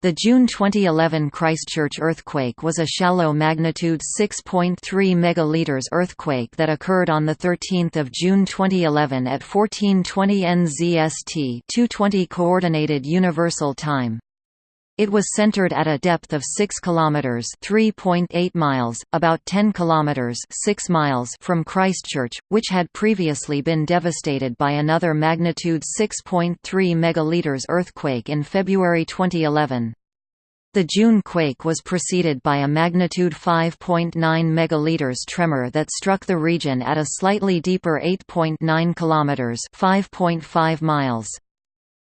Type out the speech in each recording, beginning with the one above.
The June 2011 Christchurch earthquake was a shallow magnitude 6.3 megaliters earthquake that occurred on the 13th of June 2011 at 1420 NZST 220 coordinated universal time. It was centered at a depth of 6 kilometers, 3.8 miles, about 10 kilometers, 6 miles from Christchurch, which had previously been devastated by another magnitude 6.3 megaliters earthquake in February 2011. The June quake was preceded by a magnitude 5.9 megaliters tremor that struck the region at a slightly deeper 8.9 kilometers, 5.5 miles.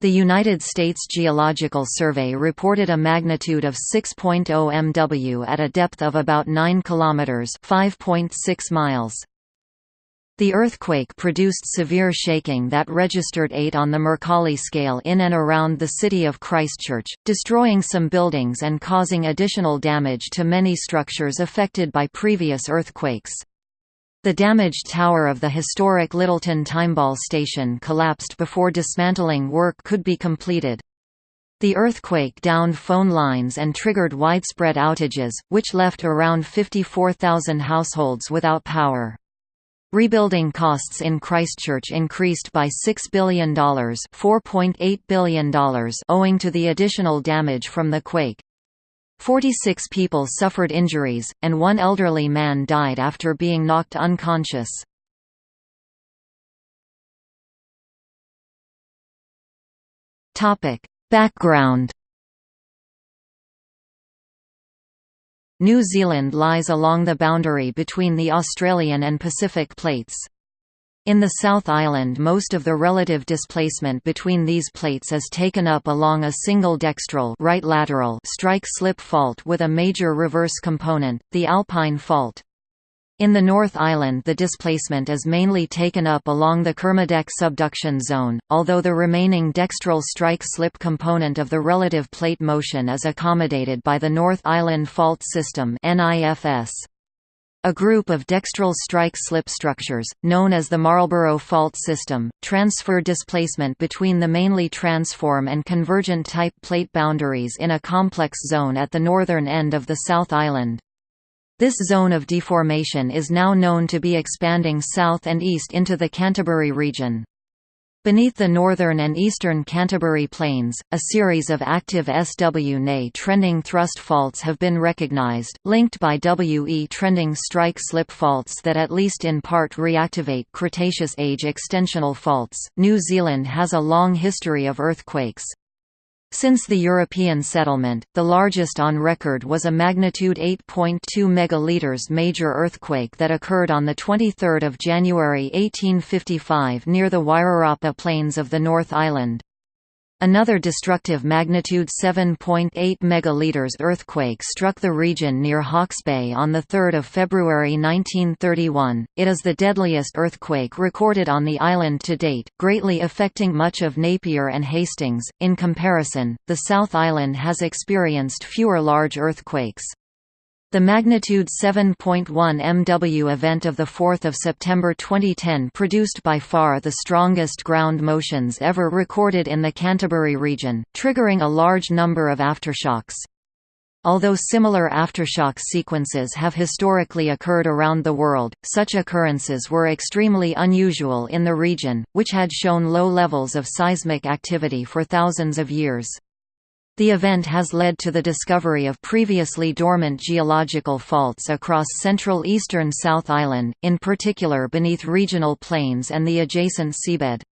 The United States Geological Survey reported a magnitude of 6.0 MW at a depth of about 9 km (5.6 miles). The earthquake produced severe shaking that registered 8 on the Mercalli scale in and around the city of Christchurch, destroying some buildings and causing additional damage to many structures affected by previous earthquakes. The damaged tower of the historic Lyttelton Timeball station collapsed before dismantling work could be completed. The earthquake downed phone lines and triggered widespread outages, which left around 54,000 households without power. Rebuilding costs in Christchurch increased by $6 billion, $4.8 billion owing to the additional damage from the quake. Forty-six people suffered injuries, and one elderly man died after being knocked unconscious. Background New Zealand lies along the boundary between the Australian and Pacific plates. In the South Island most of the relative displacement between these plates is taken up along a single dextral right lateral strike-slip fault with a major reverse component, the Alpine Fault. In the North Island the displacement is mainly taken up along the Kermadec subduction zone, although the remaining dextral strike-slip component of the relative plate motion is accommodated by the North Island Fault System NIFS. A group of dextral strike-slip structures, known as the Marlborough Fault System, transfer displacement between the mainly transform and convergent type plate boundaries in a complex zone at the northern end of the South Island. This zone of deformation is now known to be expanding south and east into the Canterbury region. Beneath the northern and eastern Canterbury Plains, a series of active SW-NA trending thrust faults have been recognized, linked by WE trending strike-slip faults that at least in part reactivate Cretaceous age extensional faults. New Zealand has a long history of earthquakes. Since the European settlement, the largest on record was a magnitude 8.2 megaliters major earthquake that occurred on 23 January 1855 near the Wairarapa Plains of the North Island. Another destructive magnitude 7.8 megaliters earthquake struck the region near Hawke's Bay on 3 February 1931. It is the deadliest earthquake recorded on the island to date, greatly affecting much of Napier and Hastings. In comparison, the South Island has experienced fewer large earthquakes. The magnitude 7.1 MW event of 4 September 2010 produced by far the strongest ground motions ever recorded in the Canterbury region, triggering a large number of aftershocks. Although similar aftershock sequences have historically occurred around the world, such occurrences were extremely unusual in the region, which had shown low levels of seismic activity for thousands of years. The event has led to the discovery of previously dormant geological faults across central eastern South Island, in particular beneath regional plains and the adjacent seabed.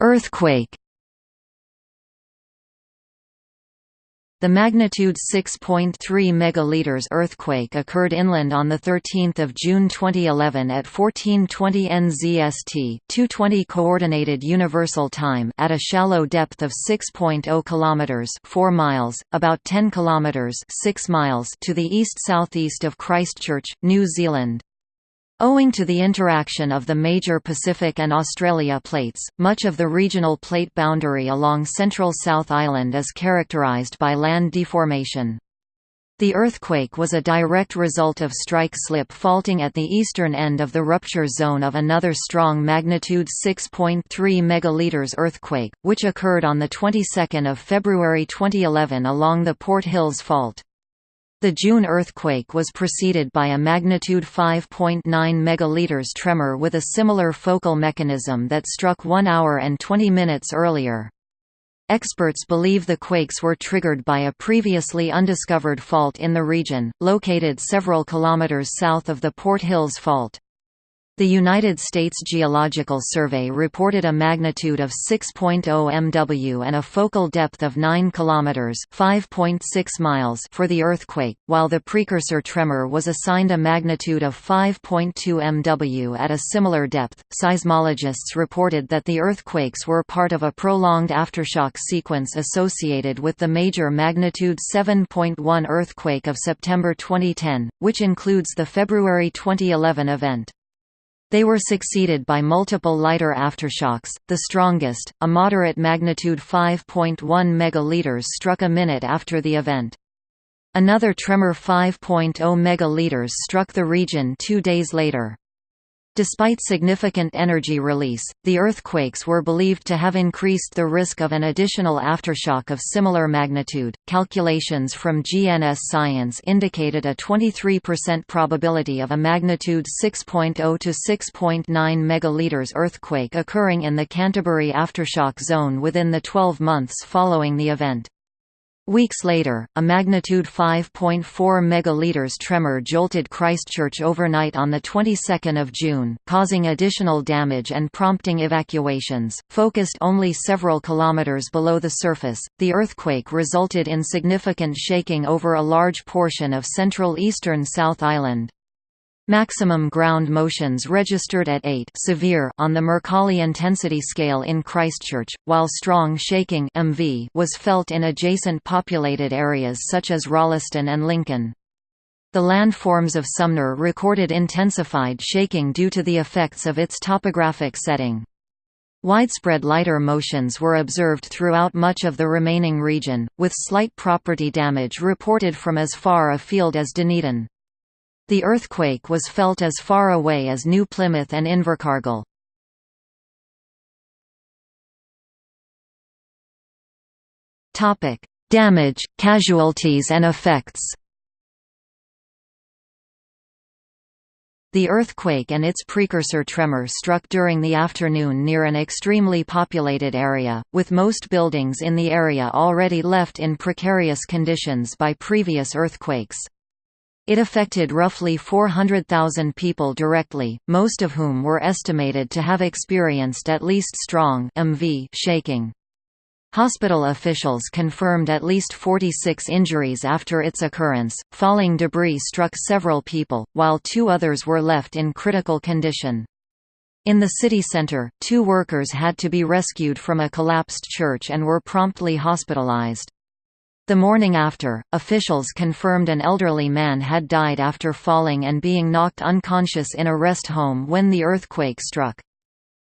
Earthquake The magnitude 6.3 megaliters earthquake occurred inland on 13 June 2011 at 1420 NZST 220 Coordinated Universal Time at a shallow depth of 6.0 kilometers 4 miles, about 10 kilometers 6 miles to the east-southeast of Christchurch, New Zealand. Owing to the interaction of the major Pacific and Australia plates, much of the regional plate boundary along central South Island is characterised by land deformation. The earthquake was a direct result of strike slip faulting at the eastern end of the rupture zone of another strong magnitude 6.3 megaliters earthquake, which occurred on the 22nd of February 2011 along the Port Hills Fault. The June earthquake was preceded by a magnitude 5.9 megaliters tremor with a similar focal mechanism that struck 1 hour and 20 minutes earlier. Experts believe the quakes were triggered by a previously undiscovered fault in the region, located several kilometers south of the Port Hills Fault. The United States Geological Survey reported a magnitude of 6.0 MW and a focal depth of 9 km (5.6 miles) for the earthquake, while the precursor tremor was assigned a magnitude of 5.2 MW at a similar depth. Seismologists reported that the earthquakes were part of a prolonged aftershock sequence associated with the major magnitude 7.1 earthquake of September 2010, which includes the February 2011 event. They were succeeded by multiple lighter aftershocks, the strongest, a moderate magnitude 5.1 megaliters struck a minute after the event. Another tremor 5.0 megaliters struck the region two days later. Despite significant energy release, the earthquakes were believed to have increased the risk of an additional aftershock of similar magnitude. Calculations from GNS Science indicated a 23% probability of a magnitude 6.0 to 6.9 megaliters earthquake occurring in the Canterbury aftershock zone within the 12 months following the event. Weeks later, a magnitude 5.4 megaliters tremor jolted Christchurch overnight on the 22nd of June, causing additional damage and prompting evacuations. Focused only several kilometers below the surface, the earthquake resulted in significant shaking over a large portion of central eastern South Island. Maximum ground motions registered at 8 severe on the Mercalli intensity scale in Christchurch, while strong shaking MV was felt in adjacent populated areas such as Rolleston and Lincoln. The landforms of Sumner recorded intensified shaking due to the effects of its topographic setting. Widespread lighter motions were observed throughout much of the remaining region, with slight property damage reported from as far afield as Dunedin. The earthquake was felt as far away as New Plymouth and Invercargill. Damage, casualties and effects The earthquake and its precursor tremor struck during the afternoon near an extremely populated area, with most buildings in the area already left in precarious conditions by previous earthquakes. It affected roughly 400,000 people directly, most of whom were estimated to have experienced at least strong MV shaking. Hospital officials confirmed at least 46 injuries after its occurrence. Falling debris struck several people, while two others were left in critical condition. In the city center, two workers had to be rescued from a collapsed church and were promptly hospitalized. The morning after, officials confirmed an elderly man had died after falling and being knocked unconscious in a rest home when the earthquake struck.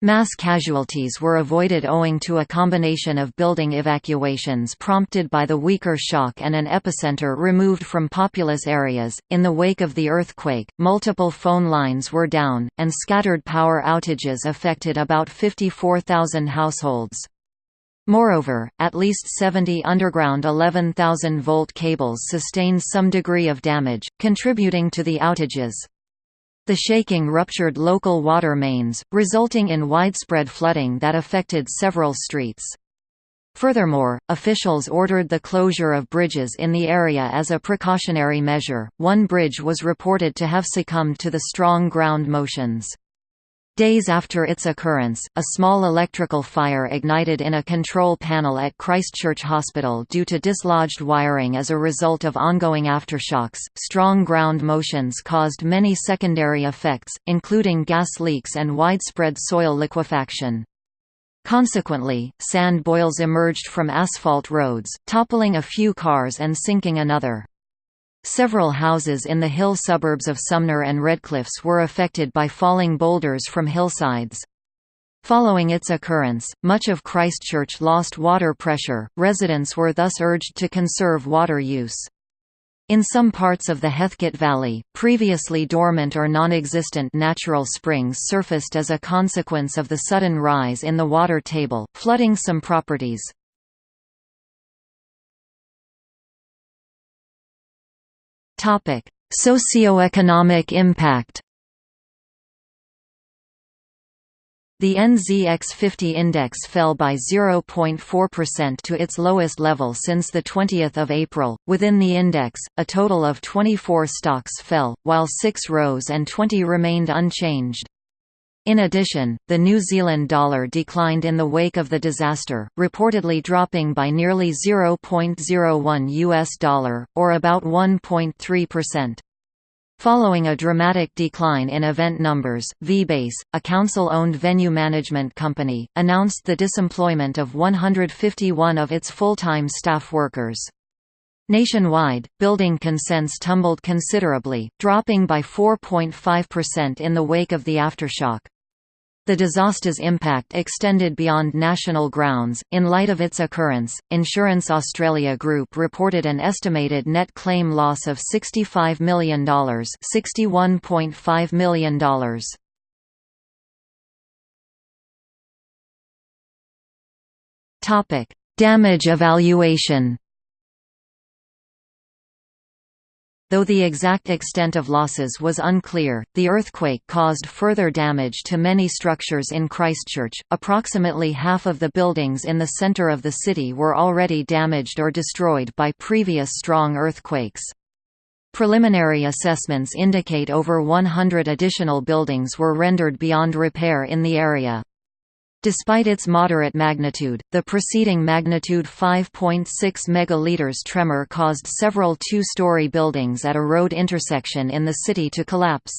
Mass casualties were avoided owing to a combination of building evacuations prompted by the weaker shock and an epicenter removed from populous areas. In the wake of the earthquake, multiple phone lines were down, and scattered power outages affected about 54,000 households. Moreover, at least 70 underground 11,000-volt cables sustained some degree of damage, contributing to the outages. The shaking ruptured local water mains, resulting in widespread flooding that affected several streets. Furthermore, officials ordered the closure of bridges in the area as a precautionary measure. One bridge was reported to have succumbed to the strong ground motions. Days after its occurrence, a small electrical fire ignited in a control panel at Christchurch Hospital due to dislodged wiring as a result of ongoing aftershocks. Strong ground motions caused many secondary effects, including gas leaks and widespread soil liquefaction. Consequently, sand boils emerged from asphalt roads, toppling a few cars and sinking another. Several houses in the hill suburbs of Sumner and Redcliffs were affected by falling boulders from hillsides. Following its occurrence, much of Christchurch lost water pressure, residents were thus urged to conserve water use. In some parts of the Heathcote Valley, previously dormant or non-existent natural springs surfaced as a consequence of the sudden rise in the water table, flooding some properties. Socioeconomic impact The NZX50 index fell by 0.4% to its lowest level since the 20 April. Within the index, a total of 24 stocks fell, while 6 rose and 20 remained unchanged. In addition, the New Zealand dollar declined in the wake of the disaster, reportedly dropping by nearly 0.01 US dollar, or about 1.3%. Following a dramatic decline in event numbers, VBase, a council-owned venue management company, announced the disemployment of 151 of its full-time staff workers. Nationwide, building consents tumbled considerably, dropping by 4.5% in the wake of the aftershock. The disaster's impact extended beyond national grounds. In light of its occurrence, Insurance Australia Group reported an estimated net claim loss of $65 million, $61.5 million. Topic: Damage evaluation. Though the exact extent of losses was unclear, the earthquake caused further damage to many structures in Christchurch. Approximately half of the buildings in the centre of the city were already damaged or destroyed by previous strong earthquakes. Preliminary assessments indicate over 100 additional buildings were rendered beyond repair in the area. Despite its moderate magnitude, the preceding magnitude 5.6 megaliters tremor caused several two-story buildings at a road intersection in the city to collapse.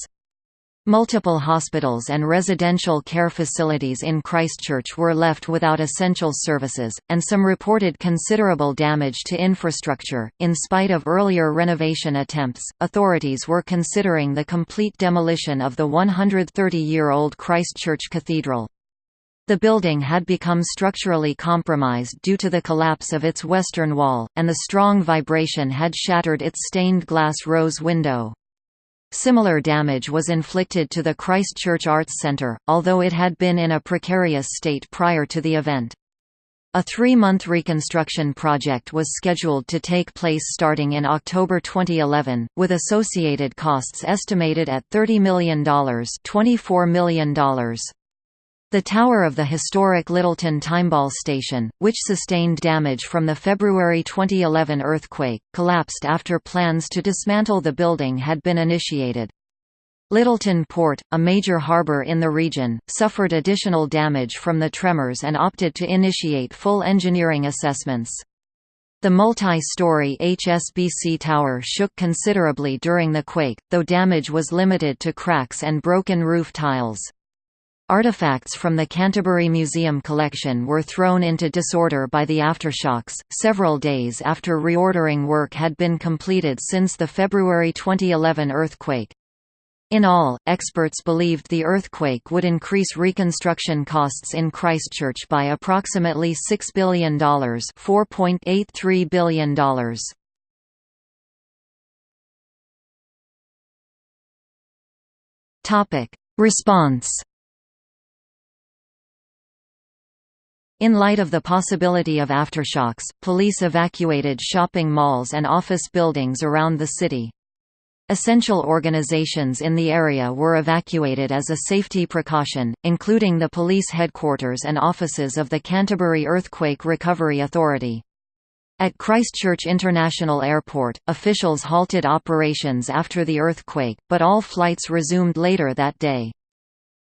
Multiple hospitals and residential care facilities in Christchurch were left without essential services, and some reported considerable damage to infrastructure. In spite of earlier renovation attempts, authorities were considering the complete demolition of the 130 year old Christchurch Cathedral. The building had become structurally compromised due to the collapse of its western wall, and the strong vibration had shattered its stained glass rose window. Similar damage was inflicted to the Christchurch Arts Centre, although it had been in a precarious state prior to the event. A three-month reconstruction project was scheduled to take place starting in October 2011, with associated costs estimated at $30 million $24 million. The tower of the historic Lyttelton Timeball station, which sustained damage from the February 2011 earthquake, collapsed after plans to dismantle the building had been initiated. Lyttelton Port, a major harbour in the region, suffered additional damage from the tremors and opted to initiate full engineering assessments. The multi-story HSBC tower shook considerably during the quake, though damage was limited to cracks and broken roof tiles. Artifacts from the Canterbury Museum collection were thrown into disorder by the aftershocks, several days after reordering work had been completed since the February 2011 earthquake. In all, experts believed the earthquake would increase reconstruction costs in Christchurch by approximately $6 billion $4.83 billion. Response In light of the possibility of aftershocks, police evacuated shopping malls and office buildings around the city. Essential organizations in the area were evacuated as a safety precaution, including the police headquarters and offices of the Canterbury Earthquake Recovery Authority. At Christchurch International Airport, officials halted operations after the earthquake, but all flights resumed later that day.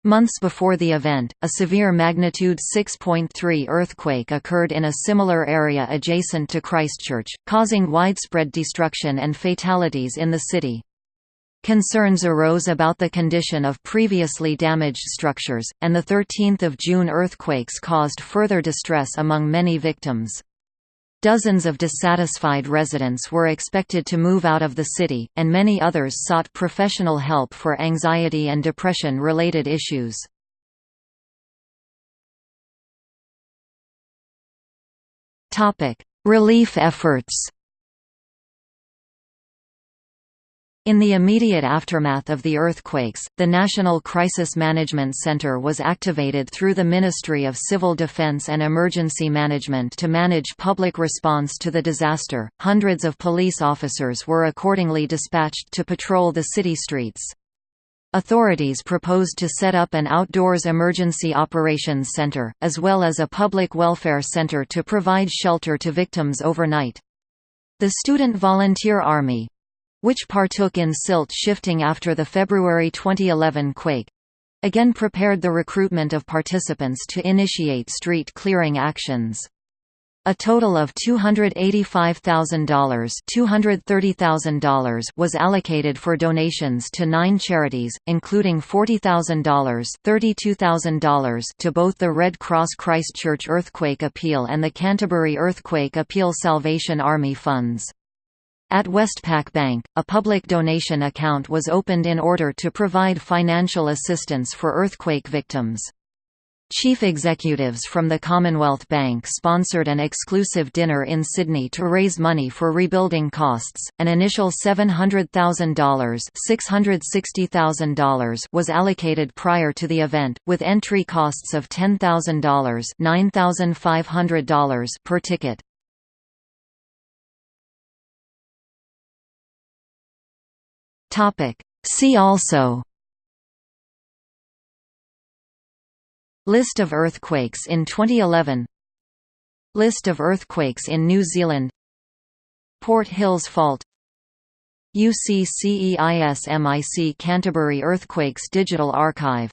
Months before the event, a severe magnitude 6.3 earthquake occurred in a similar area adjacent to Christchurch, causing widespread destruction and fatalities in the city. Concerns arose about the condition of previously damaged structures, and the 13 June earthquakes caused further distress among many victims. Dozens of dissatisfied residents were expected to move out of the city, and many others sought professional help for anxiety and depression-related issues. Relief efforts In the immediate aftermath of the earthquakes, the National Crisis Management Center was activated through the Ministry of Civil Defense and Emergency Management to manage public response to the disaster. Hundreds of police officers were accordingly dispatched to patrol the city streets. Authorities proposed to set up an outdoors emergency operations center, as well as a public welfare center to provide shelter to victims overnight. The Student Volunteer Army, which partook in silt shifting after the February 2011 quake again prepared the recruitment of participants to initiate street clearing actions. A total of $285,000 $230,000 was allocated for donations to nine charities, including $40,000 $32,000 to both the Red Cross Christchurch Earthquake Appeal and the Canterbury Earthquake Appeal Salvation Army funds. At Westpac Bank, a public donation account was opened in order to provide financial assistance for earthquake victims. Chief executives from the Commonwealth Bank sponsored an exclusive dinner in Sydney to raise money for rebuilding costs. An initial $700,000, $660,000 was allocated prior to the event, with entry costs of $10,000, $9,500 per ticket. Topic. See also List of earthquakes in 2011 List of earthquakes in New Zealand Port Hills Fault UCCEISMIC Canterbury Earthquakes Digital Archive